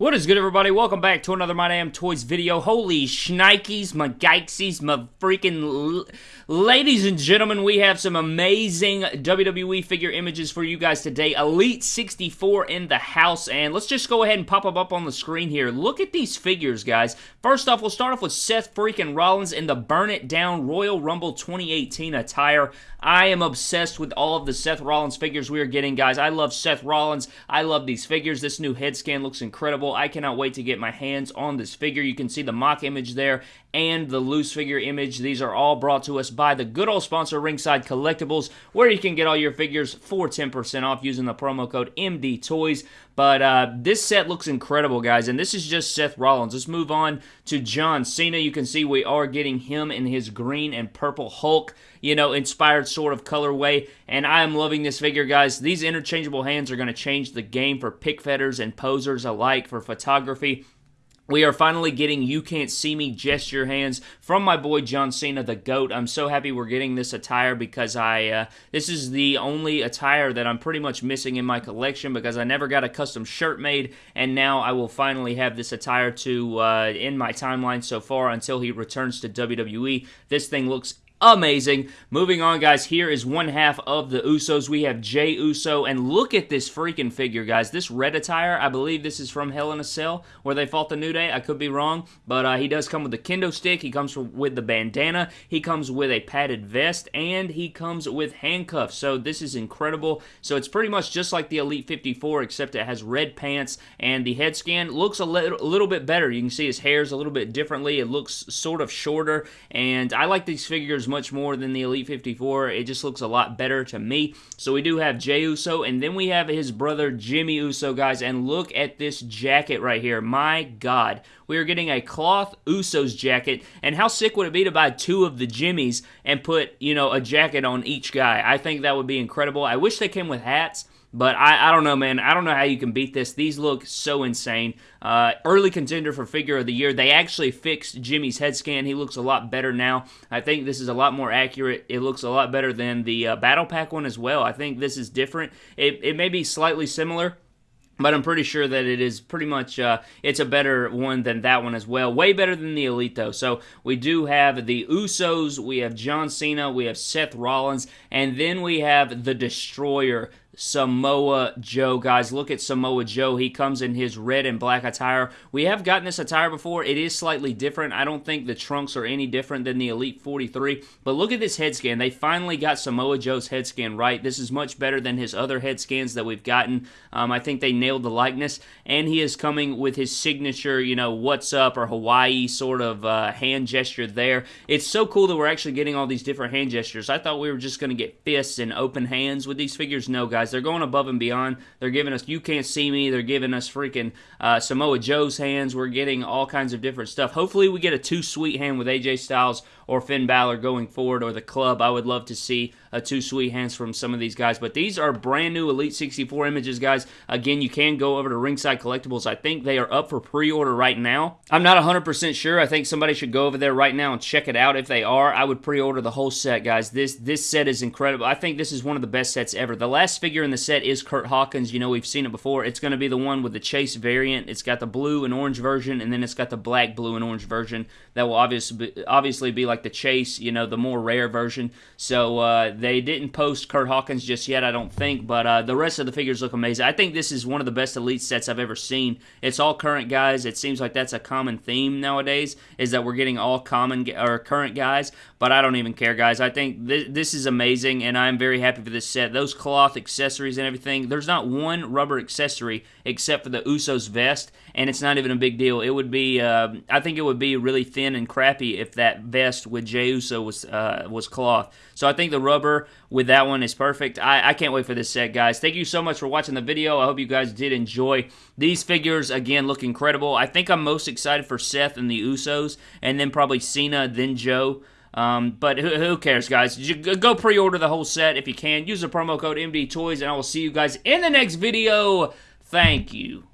What is good, everybody? Welcome back to another My Damn Toys video. Holy shnikes, my geixies, my freaking... Ladies and gentlemen, we have some amazing WWE figure images for you guys today. Elite 64 in the house, and let's just go ahead and pop them up on the screen here. Look at these figures, guys. First off, we'll start off with Seth freaking Rollins in the Burn It Down Royal Rumble 2018 attire. I am obsessed with all of the Seth Rollins figures we are getting, guys. I love Seth Rollins. I love these figures. This new head scan looks incredible. I cannot wait to get my hands on this figure. You can see the mock image there and the loose figure image. These are all brought to us by the good old sponsor Ringside Collectibles, where you can get all your figures for 10% off using the promo code MD Toys. But uh, this set looks incredible, guys, and this is just Seth Rollins. Let's move on to John Cena. You can see we are getting him in his green and purple Hulk, you know, inspired sort of colorway, and I am loving this figure, guys. These interchangeable hands are going to change the game for pick fetters and posers alike for photography. We are finally getting You Can't See Me gesture hands from my boy John Cena, the GOAT. I'm so happy we're getting this attire because I, uh, this is the only attire that I'm pretty much missing in my collection because I never got a custom shirt made, and now I will finally have this attire to, uh, in my timeline so far until he returns to WWE. This thing looks amazing. Moving on, guys, here is one half of the Usos. We have Jey Uso, and look at this freaking figure, guys. This red attire, I believe this is from Hell in a Cell, where they fought the New Day. I could be wrong, but uh, he does come with the kendo stick. He comes with the bandana. He comes with a padded vest, and he comes with handcuffs. So this is incredible. So it's pretty much just like the Elite 54, except it has red pants, and the head scan looks a little, a little bit better. You can see his hair's a little bit differently. It looks sort of shorter, and I like these figures much more than the Elite 54. It just looks a lot better to me. So we do have Jey Uso, and then we have his brother Jimmy Uso, guys. And look at this jacket right here. My God. We are getting a cloth Usos jacket. And how sick would it be to buy two of the Jimmys and put, you know, a jacket on each guy? I think that would be incredible. I wish they came with hats. But I, I don't know, man. I don't know how you can beat this. These look so insane. Uh, early contender for figure of the year. They actually fixed Jimmy's head scan. He looks a lot better now. I think this is a lot more accurate. It looks a lot better than the uh, Battle Pack one as well. I think this is different. It, it may be slightly similar but I'm pretty sure that it is pretty much uh, it's a better one than that one as well. Way better than the Elite though. So we do have the Usos, we have John Cena, we have Seth Rollins, and then we have the Destroyer. Samoa Joe. Guys, look at Samoa Joe. He comes in his red and black attire. We have gotten this attire before. It is slightly different. I don't think the trunks are any different than the Elite 43. But look at this head scan. They finally got Samoa Joe's head scan right. This is much better than his other head scans that we've gotten. Um, I think they nailed the likeness. And he is coming with his signature, you know, what's up or Hawaii sort of uh, hand gesture there. It's so cool that we're actually getting all these different hand gestures. I thought we were just going to get fists and open hands with these figures. No, guys guys. They're going above and beyond. They're giving us You Can't See Me. They're giving us freaking uh, Samoa Joe's hands. We're getting all kinds of different stuff. Hopefully, we get a Too Sweet hand with AJ Styles or Finn Balor going forward or the club. I would love to see a Too Sweet hands from some of these guys. But these are brand new Elite 64 images, guys. Again, you can go over to Ringside Collectibles. I think they are up for pre order right now. I'm not 100% sure. I think somebody should go over there right now and check it out. If they are, I would pre order the whole set, guys. This, this set is incredible. I think this is one of the best sets ever. The last figure in the set is Kurt Hawkins. You know, we've seen it before. It's going to be the one with the Chase variant. It's got the blue and orange version, and then it's got the black, blue, and orange version. That will obviously be, obviously be like the Chase, you know, the more rare version. So uh, they didn't post Kurt Hawkins just yet, I don't think, but uh, the rest of the figures look amazing. I think this is one of the best Elite sets I've ever seen. It's all current guys. It seems like that's a common theme nowadays, is that we're getting all common or current guys, but I don't even care, guys. I think th- this is amazing, and I'm very happy for this set. Those cloth accessories and everything, there's not one rubber accessory except for the Usos vest, and it's not even a big deal. It would be, uh, I think it would be really thin and crappy if that vest with Jey Uso was uh, was cloth. So I think the rubber with that one is perfect. I, I can't wait for this set, guys. Thank you so much for watching the video. I hope you guys did enjoy. These figures, again, look incredible. I think I'm most excited for Seth and the Usos, and then probably Cena, then Joe. Um, but who, who, cares, guys? Go pre-order the whole set if you can. Use the promo code MD Toys, and I will see you guys in the next video. Thank you.